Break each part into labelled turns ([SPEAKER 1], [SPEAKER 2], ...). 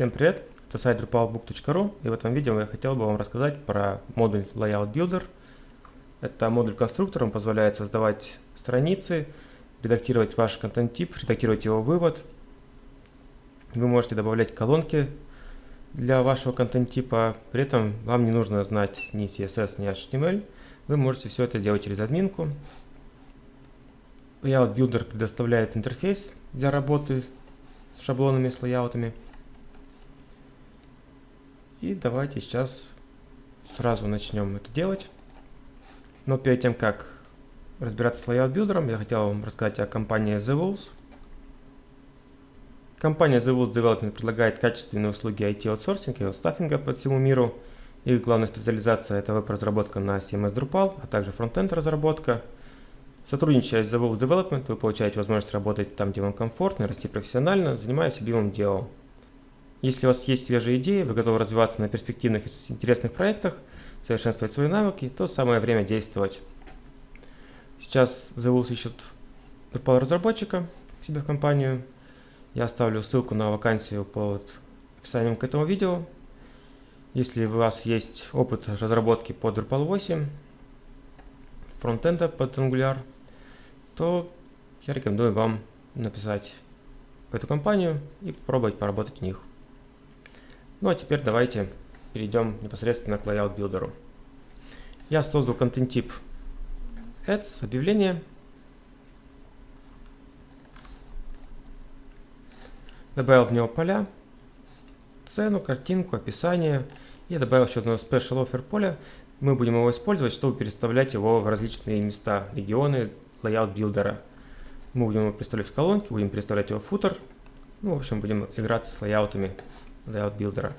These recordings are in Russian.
[SPEAKER 1] Всем привет! Это сайт drupalbook.ru и в этом видео я хотел бы вам рассказать про модуль Layout Builder. Это модуль конструктора, он позволяет создавать страницы, редактировать ваш контент-тип, редактировать его вывод. Вы можете добавлять колонки для вашего контент-типа, при этом вам не нужно знать ни CSS, ни HTML. Вы можете все это делать через админку. Layout Builder предоставляет интерфейс для работы с шаблонами, с лайаутами. И давайте сейчас сразу начнем это делать. Но перед тем, как разбираться с Layout Builder, я хотел вам рассказать о компании The Wolves. Компания The Wolves Development предлагает качественные услуги IT-аутсорсинга и стаффинга по всему миру. Их главная специализация – это веб-разработка на CMS Drupal, а также фронтенд разработка. Сотрудничая с The Wolves Development, вы получаете возможность работать там, где вам комфортно, расти профессионально, занимаясь любимым делом. Если у вас есть свежие идеи, вы готовы развиваться на перспективных и интересных проектах, совершенствовать свои навыки, то самое время действовать. Сейчас Wolves ищут Drupal разработчика к себе в компанию. Я оставлю ссылку на вакансию под описанием к этому видео. Если у вас есть опыт разработки под Drupal 8, фронтенда под Angular, то я рекомендую вам написать в эту компанию и попробовать поработать у них. Ну а теперь давайте перейдем непосредственно к Layout Builder. Я создал контент-тип Ads, объявление. Добавил в него поля, цену, картинку, описание. И добавил еще одно Special Offer поле. Мы будем его использовать, чтобы переставлять его в различные места, регионы Layout Builder. Мы будем его переставлять в колонки, будем переставлять его в футер. Ну, в общем, будем играться с лайаутами layout builder.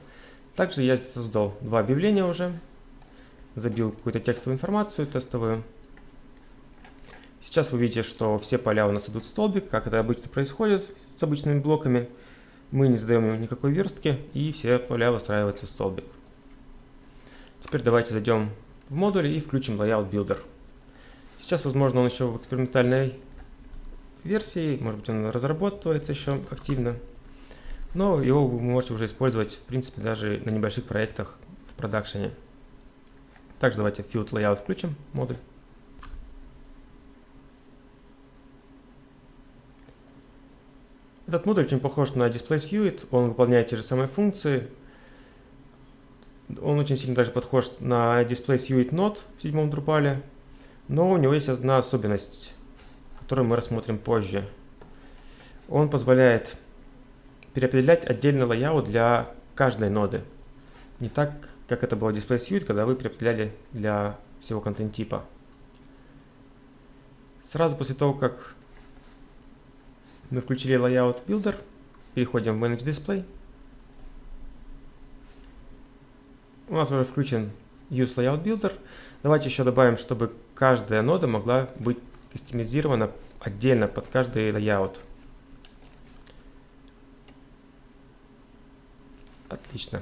[SPEAKER 1] Также я создал два объявления уже. Забил какую-то текстовую информацию тестовую. Сейчас вы видите, что все поля у нас идут в столбик, как это обычно происходит с обычными блоками. Мы не задаем никакой верстки, и все поля выстраиваются в столбик. Теперь давайте зайдем в модуль и включим Layout Builder. Сейчас, возможно, он еще в экспериментальной версии, может быть, он разрабатывается еще активно. Но его вы можете уже использовать, в принципе, даже на небольших проектах в продакшене. Также давайте Field Layout включим, модуль. Этот модуль очень похож на Display Suite, он выполняет те же самые функции. Он очень сильно даже похож на Display Suite Node в седьмом Drupal, но у него есть одна особенность, которую мы рассмотрим позже. Он позволяет переопределять отдельный layout для каждой ноды. Не так, как это было в Display Suite, когда вы переопределяли для всего контент-типа. Сразу после того, как мы включили Layout Builder, переходим в Manage Display. У нас уже включен Use Layout Builder. Давайте еще добавим, чтобы каждая нода могла быть кастомизирована отдельно под каждый layout. Отлично.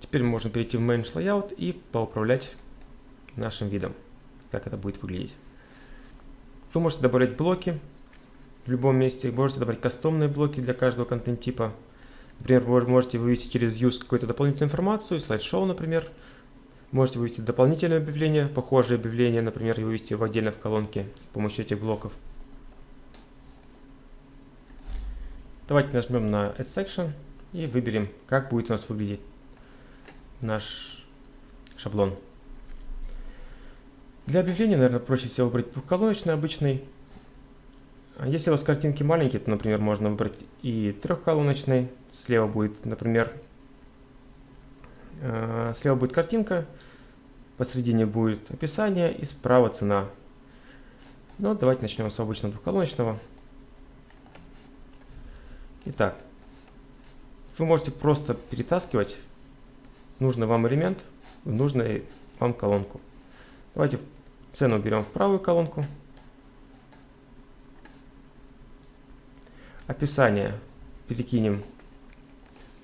[SPEAKER 1] Теперь можем перейти в Manage Layout и поуправлять нашим видом, как это будет выглядеть. Вы можете добавлять блоки в любом месте, можете добавить кастомные блоки для каждого контент-типа. Например, вы можете вывести через Use какую-то дополнительную информацию, слайд-шоу, например. Можете вывести дополнительное объявление, похожее объявление, например, и вывести его отдельно в колонке с помощью этих блоков. Давайте нажмем на Add Section и выберем, как будет у нас выглядеть наш шаблон. Для объявления, наверное, проще всего выбрать двухколоночный обычный. А если у вас картинки маленькие, то, например, можно выбрать и трехколоночный. Слева будет, например, э, слева будет картинка, посередине будет описание и справа цена. Ну, давайте начнем с обычного двухколоночного. Итак, вы можете просто перетаскивать нужный вам элемент в нужную вам колонку. Давайте цену берем в правую колонку. Описание перекинем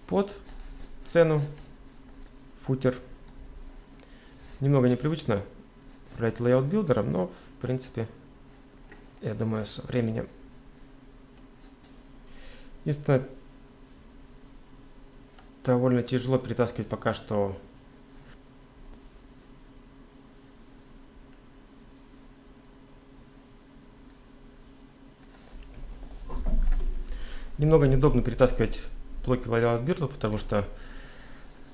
[SPEAKER 1] под цену, футер. Немного непривычно управлять layout билдером, но в принципе, я думаю, со временем. Единственное, довольно тяжело перетаскивать пока что Немного неудобно перетаскивать блоки layout build, потому что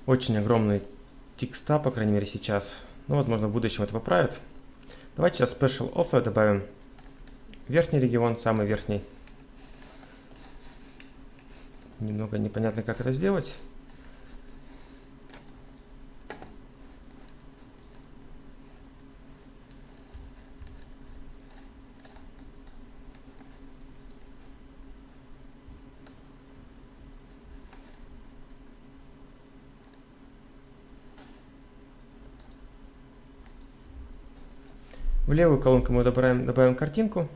[SPEAKER 1] очень огромные текста, по крайней мере сейчас. Но, возможно, в будущем это поправят. Давайте сейчас Special Offer добавим верхний регион, самый верхний. Немного непонятно, как это сделать. В левую колонку мы добавим, добавим картинку.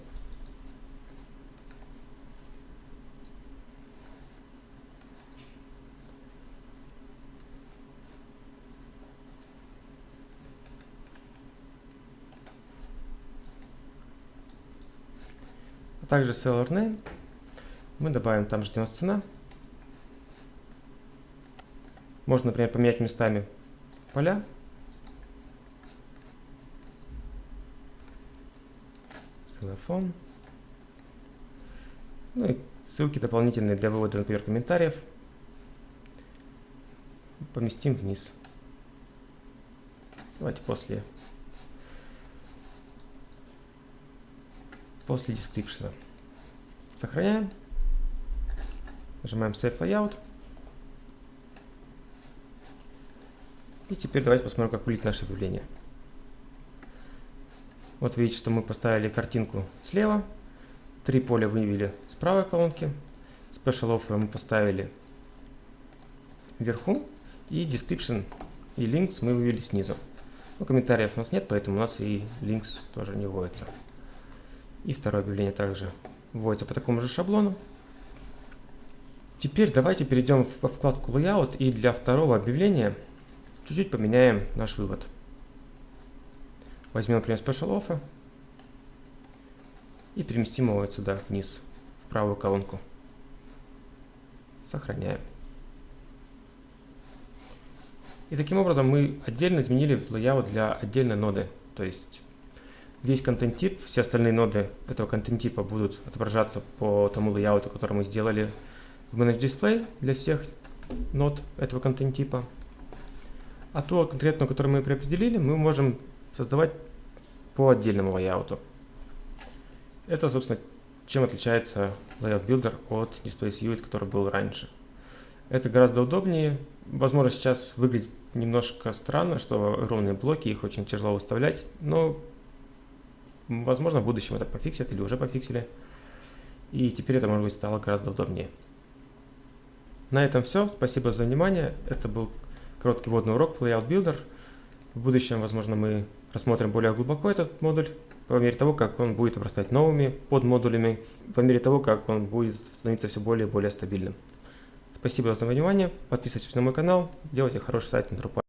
[SPEAKER 1] А также seller name. Мы добавим там же, где у нас цена. Можно, например, поменять местами поля. Телефон. Ну и ссылки дополнительные для вывода, например, комментариев. Поместим вниз. Давайте после после description. Сохраняем. Нажимаем Save Layout. И теперь давайте посмотрим, как выглядит наше объявление. Вот видите, что мы поставили картинку слева, три поля вывели с правой колонки, Special Offer мы поставили вверху, и Description и Links мы вывели снизу. Но комментариев у нас нет, поэтому у нас и Links тоже не вводится. И второе объявление также вводится по такому же шаблону. Теперь давайте перейдем во вкладку Layout и для второго объявления чуть-чуть поменяем наш вывод. Возьмем, например, Special Offer и переместим его вот сюда, вниз, в правую колонку. Сохраняем. И таким образом мы отдельно изменили layout для отдельной ноды. То есть весь контент-тип, все остальные ноды этого контент-типа будут отображаться по тому layout, который мы сделали в Manage Display для всех нод этого контент-типа. А то конкретно, который мы преопределили, мы можем создавать по отдельному лайауту. Это, собственно, чем отличается Layout Builder от Display Suite, который был раньше. Это гораздо удобнее. Возможно, сейчас выглядит немножко странно, что ровные блоки, их очень тяжело выставлять, но, возможно, в будущем это пофиксят или уже пофиксили. И теперь это, может быть, стало гораздо удобнее. На этом все. Спасибо за внимание. Это был короткий вводный урок Layout Builder. В будущем, возможно, мы рассмотрим более глубоко этот модуль, по мере того, как он будет обрастать новыми подмодулями, по мере того, как он будет становиться все более и более стабильным. Спасибо за внимание, подписывайтесь на мой канал, делайте хороший сайт на Drupal.